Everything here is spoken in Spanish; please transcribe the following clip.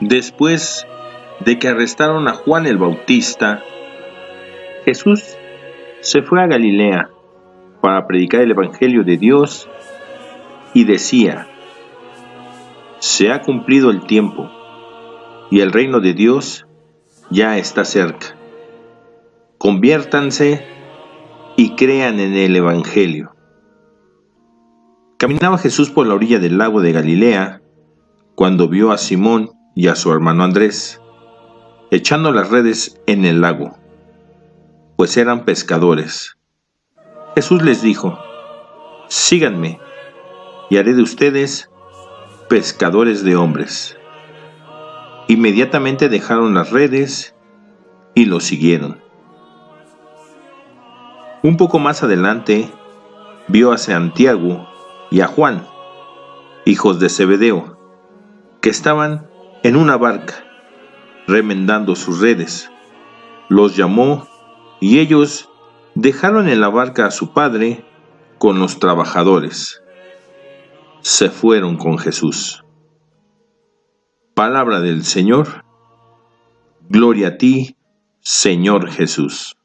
Después de que arrestaron a Juan el Bautista, Jesús se fue a Galilea para predicar el Evangelio de Dios y decía, se ha cumplido el tiempo y el reino de Dios ya está cerca. Conviértanse y crean en el Evangelio. Caminaba Jesús por la orilla del lago de Galilea cuando vio a Simón y a su hermano Andrés echando las redes en el lago, pues eran pescadores. Jesús les dijo, síganme y haré de ustedes pescadores de hombres. Inmediatamente dejaron las redes y lo siguieron. Un poco más adelante vio a Santiago y a Juan, hijos de Zebedeo, que estaban en una barca, remendando sus redes. Los llamó y ellos dejaron en la barca a su padre con los trabajadores. Se fueron con Jesús. Palabra del Señor. Gloria a ti, Señor Jesús.